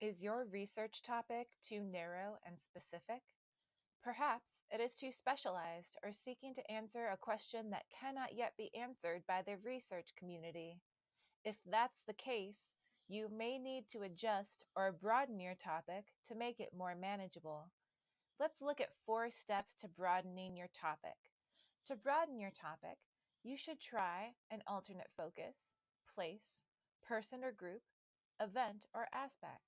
Is your research topic too narrow and specific? Perhaps it is too specialized or seeking to answer a question that cannot yet be answered by the research community. If that's the case, you may need to adjust or broaden your topic to make it more manageable. Let's look at four steps to broadening your topic. To broaden your topic, you should try an alternate focus, place, person or group, event, or aspect.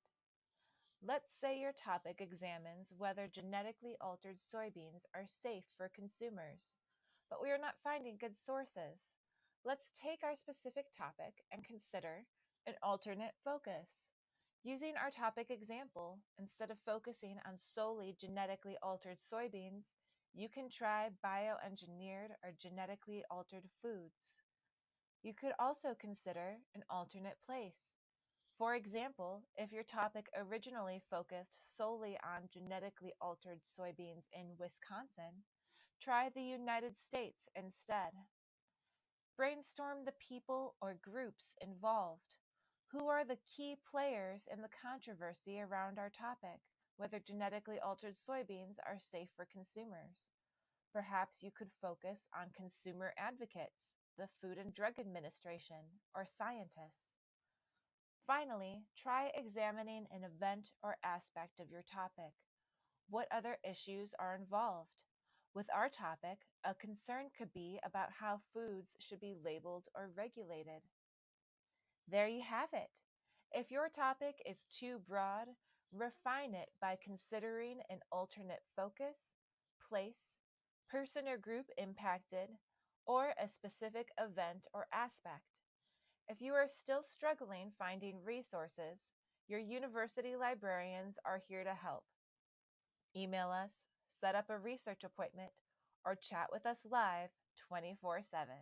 Let's say your topic examines whether genetically altered soybeans are safe for consumers, but we are not finding good sources. Let's take our specific topic and consider an alternate focus. Using our topic example, instead of focusing on solely genetically altered soybeans, you can try bioengineered or genetically altered foods. You could also consider an alternate place. For example, if your topic originally focused solely on genetically altered soybeans in Wisconsin, try the United States instead. Brainstorm the people or groups involved. Who are the key players in the controversy around our topic, whether genetically altered soybeans are safe for consumers? Perhaps you could focus on consumer advocates, the Food and Drug Administration, or scientists. Finally, try examining an event or aspect of your topic. What other issues are involved? With our topic, a concern could be about how foods should be labeled or regulated. There you have it. If your topic is too broad, refine it by considering an alternate focus, place, person or group impacted, or a specific event or aspect. If you are still struggling finding resources, your university librarians are here to help. Email us, set up a research appointment, or chat with us live 24 7.